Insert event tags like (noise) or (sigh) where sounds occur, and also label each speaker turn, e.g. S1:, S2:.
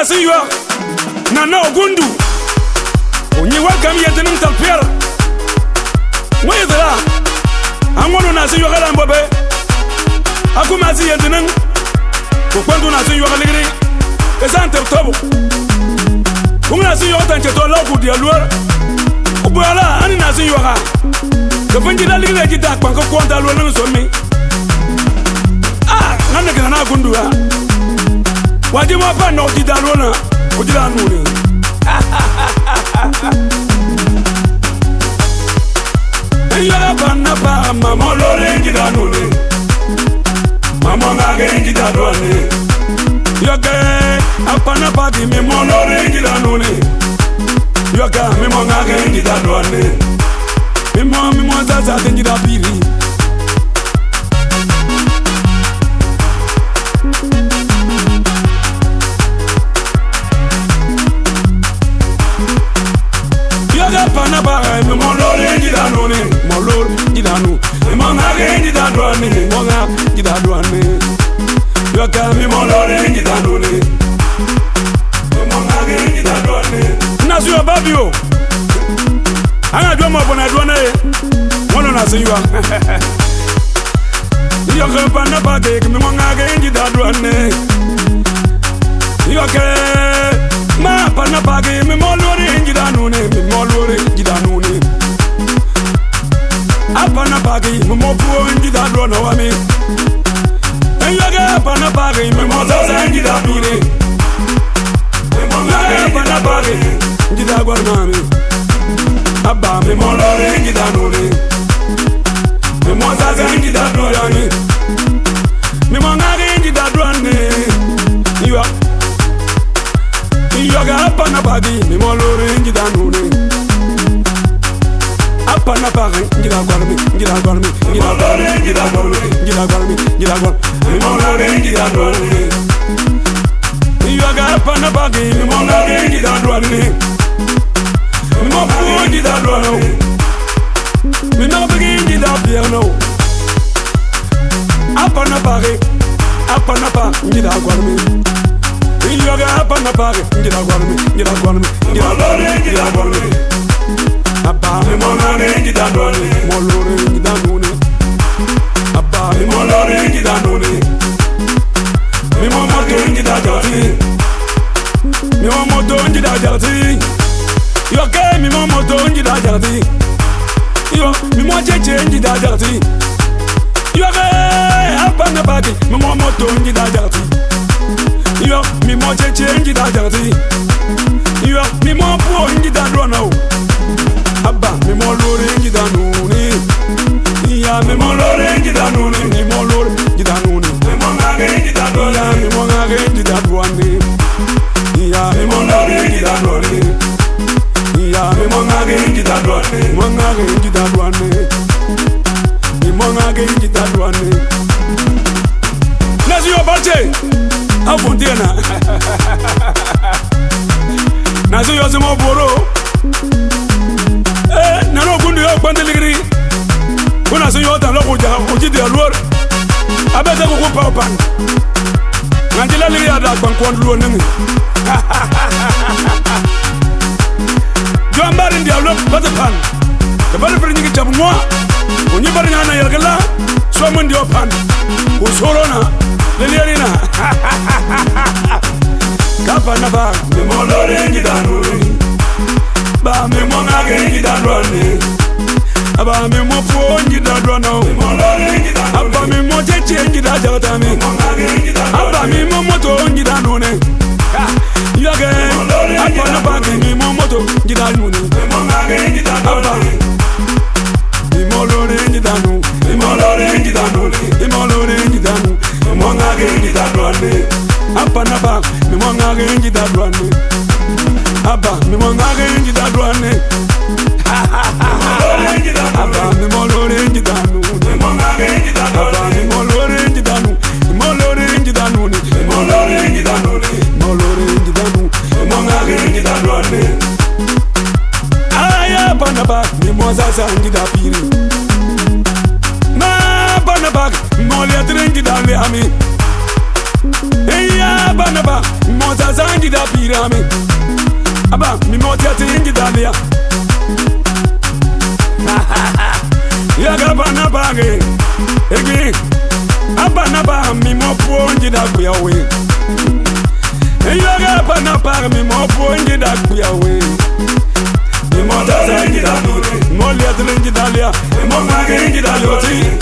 S1: asi yɔ nana ogundu onye wakam yɛntini ntalpiɛr ŋweyitira aŋɔnu nasi yɔgɛlan bɔbe akumasi yɛntinin kokpɛntu nasi yɔgɛ ligiri esan teb tɔbu kuŋ nasi yɔgɛ tancɛtɔ lɔku dia luor ubuyala ani nasi yɔga kefinjida ki ejita kpankɛ kɔnta luor niŋ somi a ŋa nekinana agundu a wajima pa e na ojida lona ojida nuri eyala pana pa mama olori enjida nuri mama ongage enjida lona yoke apana pa di mimo olori enjida nuri yoke mimo ongage enjida lona mimo mimo zaza di enjida biri. fana ba mi mo lori ndi da no ni mo lori ndi da no mi mo nga ge ndi da do ni mo nga ndi da do ni yo ka mi mo lori ndi da no ni mi mo nga ge ndi da do ni na zu yo babi o ana jo mo bona do na ye mo no na se (laughs) yo yo ka fana ba ke mi mo nga ge ndi da do ni yo ke ma fana ba ke mi mo lori ndi da no ni mi mo lori apana pagi mumokuo wingiza duono wami eyoge apana pagi mimozose ngiza dure eyoge apana pagi ngiza gwarnami abba mimolore ngiza nure mimozose ngiza duoyani mimongage ngiza duane iwa eyoge apana pagi mimolore la pare Ngira gwal mi, ngira gwal mi Ngira gwal mi, ngira gwal mi Ngira gwal mi, ngira gwal Mi mola re ngira gwal mi Mi waga pana bagi Mi mola re ngira gwal mi Mi mo fu ngira gwal mi Mi na bagi ngira bier no Apana pare Apana pa ngira gwal mi Mi waga apana pare Ngira gwal mi, ngira gwal mi Ngira gwal mi, ngira gwal Abba Ni mo lọ rí gidi dànù ni. Mo lọ rí gidi dànù ni. Abba Ni mo lọ rí gidi dànù ni. Mi mo mọ tó ń gidi àjọ ni. Mi mo mọ tó ń gidi àjọ ni. Yọ kẹ́ mi mo mọ tó ń gidi mi mo jẹ́jẹ́ ń gidi àjọ ni. Yọ kẹ́ mi mo mọ tó ń gidi mi mo jẹ́jẹ́ ń gidi mi mo wange nasiyosimoboro nano kundu yo kpandiligiri kunasiyotalokujidialuor abese kukupapan Nanti lali ya dah bang kuan dulu nengi. Jom barin dia ulat batu pan. Kebal pergi ni kita semua. Unyi barin anak yang gelap. Suamun dia pan. Usorona lali ya na. Kapa na ba? Memolori ni danu. Ba memuang agen ni danu ni. Aba memuang pon ni danu na. Memolori ni danu. Aba memuang cecen ni danu ni. Memuang agen ni danu mi mo moto ngida none yo ge apo no pa ke mi mo moto ngida none mo ma ge ngida none mi mo lore ngida nu mi mo lore ngida none mi mo lore ngida nu mo ma ge ngida none apo no pa mi mo ma ge ngida none apa mi mo ma ge ngida none apa mi mo lore ngida nu mi mo ma ge ngida none sangi da piri na bana bag molia drengi da le ami eya bana ba moza sangi da piri ami aba mi motia tingi da le ya ga (laughs) bana bage ege abana ba mi mo pongi da we. eya ga bana ba mi mo pongi da kuyawe mi mo da sangi da Kadının gidal ya Limon in gidal yoti